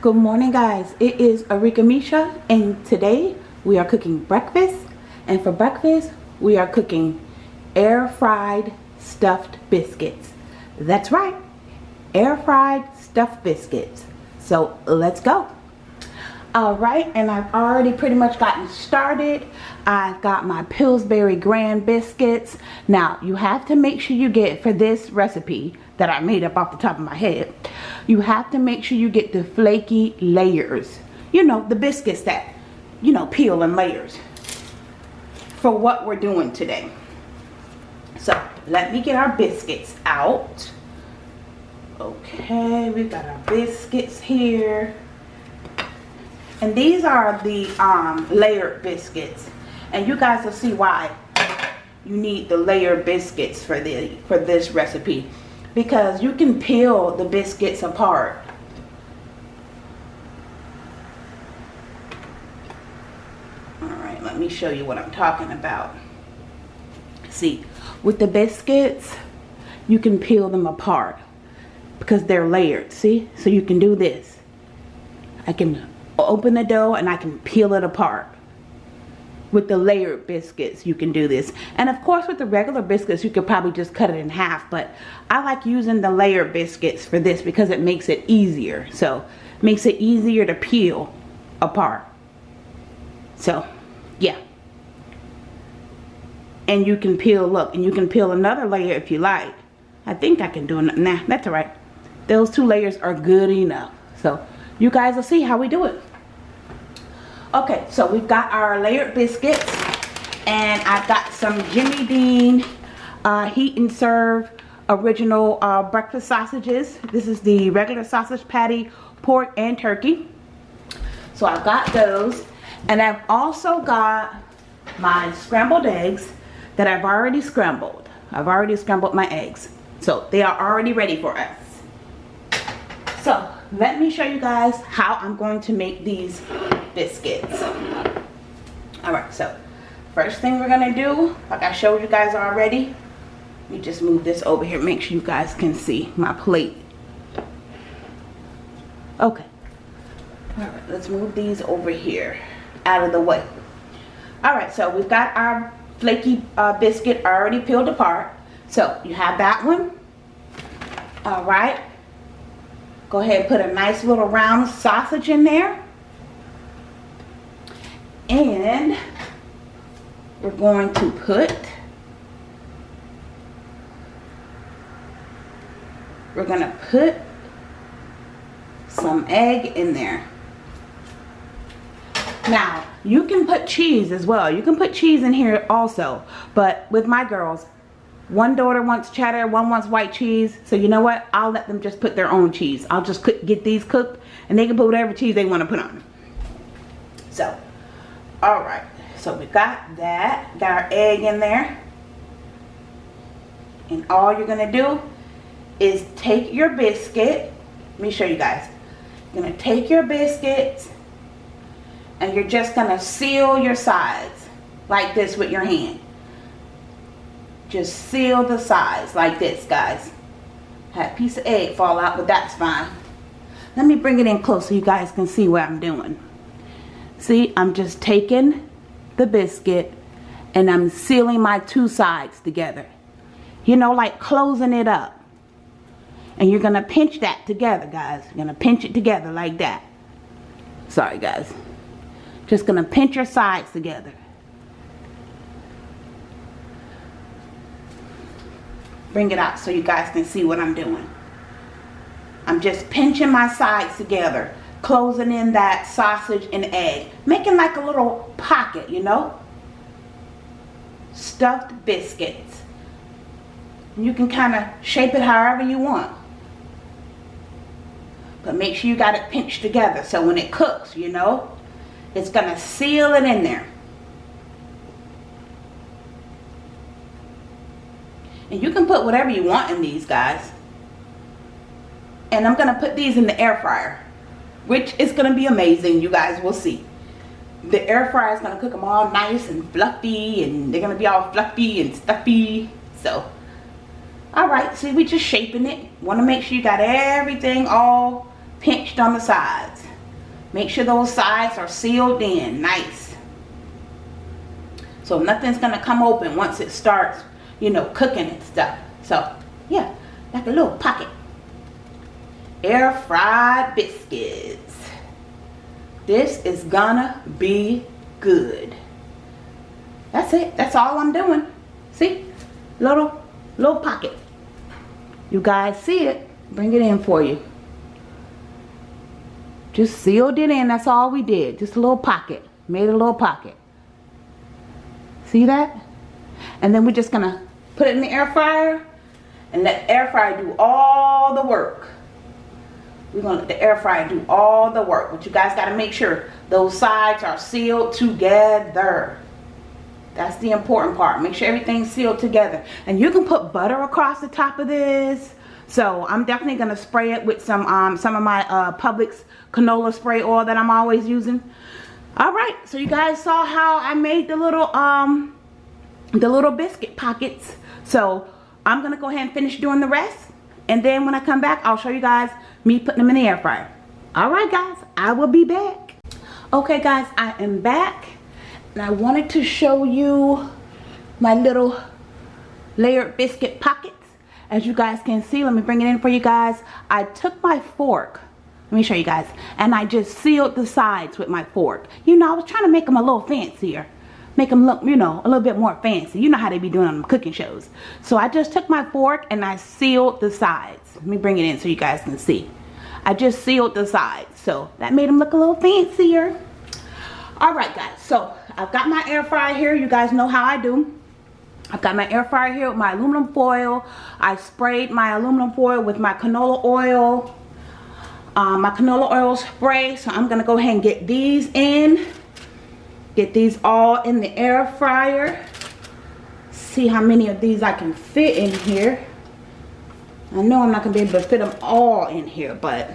Good morning guys. It is Arika Misha and today we are cooking breakfast and for breakfast we are cooking air fried stuffed biscuits. That's right. Air fried stuffed biscuits. So let's go. Alright, and I've already pretty much gotten started. I've got my Pillsbury Grand Biscuits. Now, you have to make sure you get, for this recipe that I made up off the top of my head, you have to make sure you get the flaky layers. You know, the biscuits that, you know, peel in layers for what we're doing today. So, let me get our biscuits out. Okay, we've got our biscuits here. And these are the um, layered biscuits. And you guys will see why you need the layered biscuits for the for this recipe. Because you can peel the biscuits apart. Alright, let me show you what I'm talking about. See, with the biscuits, you can peel them apart because they're layered, see? So you can do this. I can open the dough and I can peel it apart. With the layered biscuits, you can do this. And of course, with the regular biscuits, you could probably just cut it in half. But I like using the layered biscuits for this because it makes it easier. So, makes it easier to peel apart. So, yeah. And you can peel, look, and you can peel another layer if you like. I think I can do it. Nah, that's all right. Those two layers are good enough. So, you guys will see how we do it. Okay, so we've got our layered biscuits and I've got some Jimmy Dean uh, heat and serve original uh, breakfast sausages. This is the regular sausage patty, pork and turkey. So I've got those and I've also got my scrambled eggs that I've already scrambled. I've already scrambled my eggs. So they are already ready for us. So let me show you guys how I'm going to make these biscuits. Alright, so first thing we're to do, like I showed you guys already, let me just move this over here, make sure you guys can see my plate. Okay. Alright, let's move these over here, out of the way. Alright, so we've got our flaky uh, biscuit already peeled apart. So you have that one. Alright. Go ahead and put a nice little round sausage in there. And we're going to put we're going to put some egg in there. Now, you can put cheese as well. You can put cheese in here also. But with my girls, one daughter wants cheddar, one wants white cheese. So you know what? I'll let them just put their own cheese. I'll just get these cooked and they can put whatever cheese they want to put on. So, all right. So we got that. Got our egg in there. And all you're to do is take your biscuit. Let me show you guys. You're to take your biscuits and you're just to seal your sides like this with your hand just seal the sides like this guys had a piece of egg fall out but that's fine let me bring it in close so you guys can see what I'm doing see I'm just taking the biscuit and I'm sealing my two sides together. You know like closing it up. And you're gonna pinch that together guys. You're gonna pinch it together like that. Sorry guys. Just gonna pinch your sides together. Bring it out so you guys can see what I'm doing. I'm just pinching my sides together, closing in that sausage and egg, making like a little pocket, you know? Stuffed biscuits. You can kind of shape it however you want. But make sure you got it pinched together so when it cooks, you know, it's going to seal it in there. And you can put whatever you want in these guys. And I'm going to put these in the air fryer. Which is going to be amazing. You guys will see. The air fryer is going to cook them all nice and fluffy. And they're going to be all fluffy and stuffy. So, alright. See, we just shaping it. Want to make sure you got everything all pinched on the sides. Make sure those sides are sealed in. Nice. So nothing's going to come open once it starts, you know, cooking and stuff. So, yeah, like a little pocket. Air fried biscuits. This is gonna be good. That's it. That's all I'm doing. See? Little, little pocket. You guys see it. Bring it in for you. Just sealed it in. That's all we did. Just a little pocket. Made a little pocket. See that? And then we're just to put it in the air fryer. And let air fryer do all the work. We're going to let the air fryer do all the work. But you guys got to make sure those sides are sealed together. That's the important part. Make sure everything's sealed together. And you can put butter across the top of this. So I'm definitely going to spray it with some um, some of my uh, Publix canola spray oil that I'm always using. Alright, so you guys saw how I made the little um the little biscuit pockets. So I'm going to go ahead and finish doing the rest. And then when I come back, I'll show you guys me putting them in the air fryer. Alright guys, I will be back. Okay guys, I am back. And I wanted to show you my little layered biscuit pockets. As you guys can see let me bring it in for you guys. I took my fork. Let me show you guys. And I just sealed the sides with my fork. You know I was trying to make them a little fancier make them look you know a little bit more fancy you know how they be doing on cooking shows so I just took my fork and I sealed the sides let me bring it in so you guys can see I just sealed the sides so that made them look a little fancier alright guys so I've got my air fryer here. You guys know how I do. I've got my air fryer here with my aluminum foil. I sprayed my aluminum foil with my canola oil. Um, my canola oil spray. So I'm going to go ahead and get these in. Get these all in the air fryer. See how many of these I can fit in here. I know I'm not going to be able to fit them all in here, but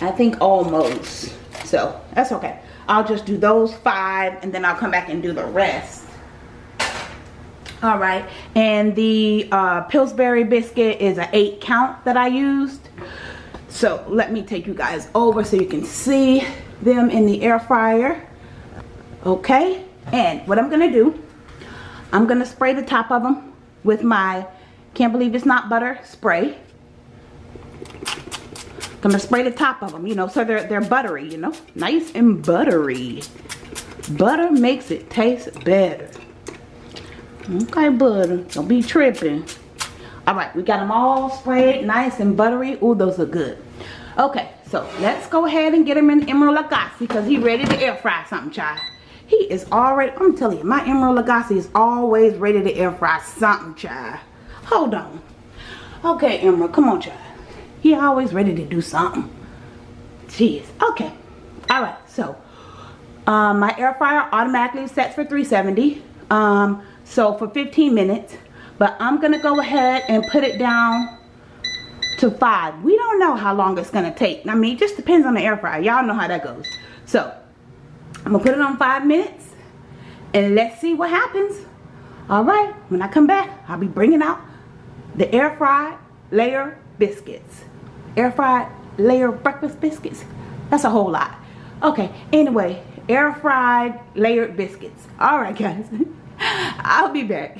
I think almost. So that's okay. I'll just do those five and then I'll come back and do the rest. All right, and the uh, Pillsbury biscuit is an eight count that I used. So let me take you guys over so you can see them in the air fryer. Okay, and what I'm gonna do, I'm gonna spray the top of them with my can't believe it's not butter spray. I'm gonna spray the top of them you know so they're they're buttery you know? Nice and buttery. Butter makes it taste better. Okay butter don't be tripping. All right we got them all sprayed nice and buttery. Oh those are good. Okay so let's go ahead and get him in Emeril Lagasse because he ready to air fry something child he is already i'm telling you my Emeril Lagasse is always ready to air fry something child hold on okay Emeril come on child he always ready to do something. Jeez. Okay. Alright. So, um, my air fryer automatically sets for 370. Um, so, for 15 minutes. But I'm going to go ahead and put it down to 5. We don't know how long it's going to take. I mean, it just depends on the air fryer. Y'all know how that goes. So, I'm to put it on 5 minutes. And let's see what happens. Alright. When I come back, I'll be bringing out the air fried layer biscuits. Air fried layer breakfast biscuits. That's a whole lot. Okay anyway air fried layered biscuits. All right guys i'll be back.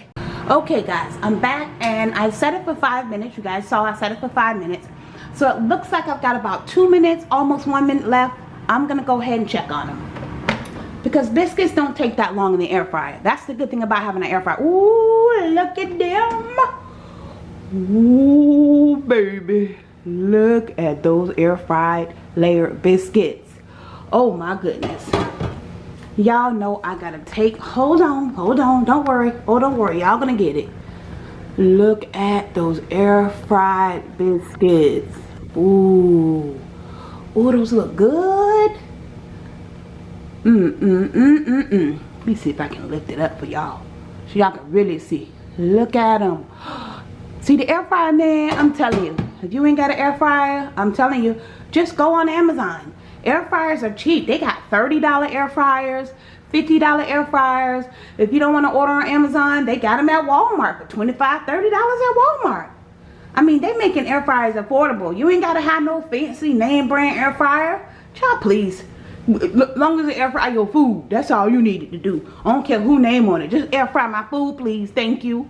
Okay guys i'm back and i set it for five minutes. You guys saw i set it for five minutes. So it looks like i've got about two minutes almost one minute left. I'm gonna go ahead and check on them because biscuits don't take that long in the air fryer that's the good thing about having an air fryer Ooh, look at them Ooh, baby Look at those air fried layered biscuits. Oh my goodness. Y'all know I gotta take, hold on, hold on, don't worry. Oh, don't worry, y'all gonna get it. Look at those air fried biscuits. Ooh. Ooh, those look good. Mm, mm, mm, mm, mm. Let me see if I can lift it up for y'all. So y'all can really see. Look at them. See the air fryer, man, I'm telling you. If you ain't got an air fryer, I'm telling you, just go on Amazon. Air fryers are cheap. They got $30 air fryers, $50 air fryers. If you don't want to order on Amazon, they got them at Walmart for $25, $30 at Walmart. I mean, they making air fryers affordable. You ain't got to have no fancy name brand air fryer. Child, please. Long as it air fry your food, that's all you needed to do. I don't care who name on it. Just air fry my food, please. Thank you.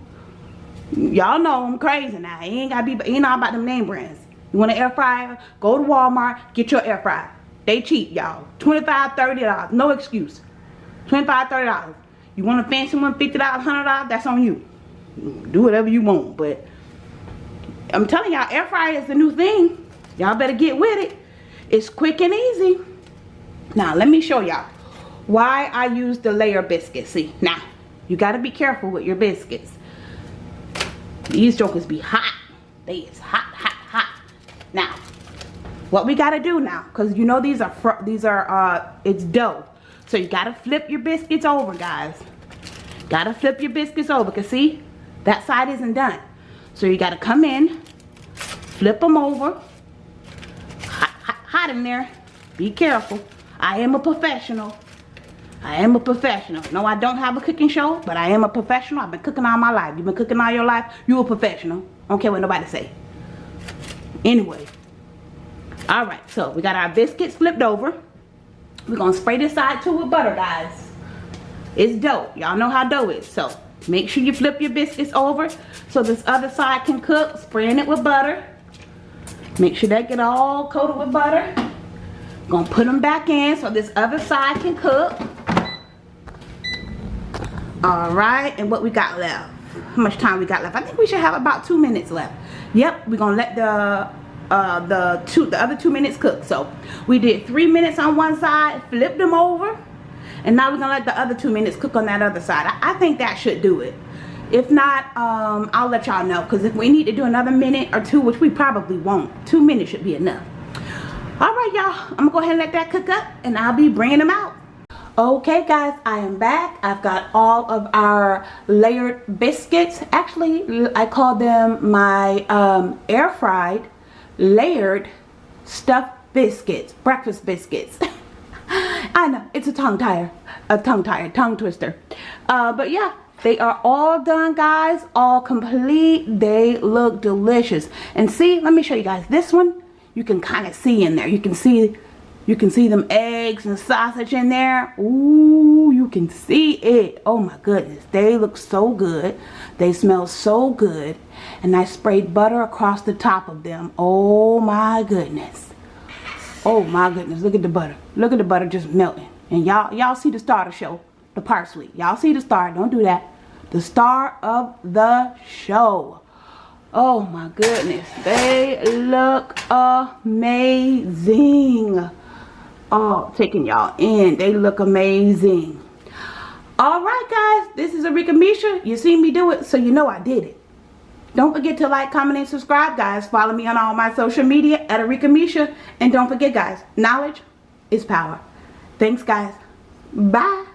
Y'all know I'm crazy now. It ain't gotta be, ain't all about them name brands. You want an air fryer? Go to Walmart, get your air fryer. They cheap, y'all. $25, $30. No excuse. $25, $30. You want a fancy one, $50, $100? That's on you. Do whatever you want, but I'm telling y'all, air fryer is the new thing. Y'all better get with it. It's quick and easy. Now, let me show y'all why I use the layer biscuits. See, now, you got to be careful with your biscuits. These jokers be hot. They is hot, hot, hot. Now, what we got to do now, because you know these are, these are, uh, it's dough. So you got to flip your biscuits over, guys. Got to flip your biscuits over, because see, that side isn't done. So you got to come in, flip them over. Hot, hot, hot in there. Be careful. I am a professional. I am a professional. No, I don't have a cooking show, but I am a professional. I've been cooking all my life. You've been cooking all your life. You a professional. I don't care what nobody say. Anyway. Alright, so we got our biscuits flipped over. We're going to spray this side too with butter, guys. It's dough. Y'all know how dough is. So, make sure you flip your biscuits over so this other side can cook. Spraying it with butter. Make sure that get all coated with butter. Gonna put them back in so this other side can cook. All right, and what we got left? How much time we got left? I think we should have about two minutes left. Yep, we're gonna let the uh, the two the other two minutes cook. So we did three minutes on one side, flipped them over, and now we're gonna let the other two minutes cook on that other side. I, I think that should do it. If not, um, I'll let y'all know because if we need to do another minute or two, which we probably won't, two minutes should be enough all right y'all. I'm gonna go ahead and let that cook up and i'll be bringing them out. Okay guys i am back. I've got all of our layered biscuits. Actually i call them my um, air fried layered stuffed biscuits breakfast biscuits. I know it's a tongue tire a tongue tire tongue twister. Uh, but yeah they are all done guys all complete. They look delicious. And see let me show you guys this one you can kind of see in there. You can see you can see them eggs and sausage in there. Ooh, you can see it. Oh my goodness. They look so good. They smell so good. And I sprayed butter across the top of them. Oh my goodness. Oh my goodness. Look at the butter. Look at the butter just melting. And y'all y'all see the star of the show. The parsley. Y'all see the star. Don't do that. The star of the show. Oh my goodness. They look amazing. Oh, taking y'all in. They look amazing. Alright guys, this is Arika Misha. You seen me do it, so you know I did it. Don't forget to like, comment, and subscribe, guys. Follow me on all my social media at Arika Misha. And don't forget, guys, knowledge is power. Thanks, guys. Bye.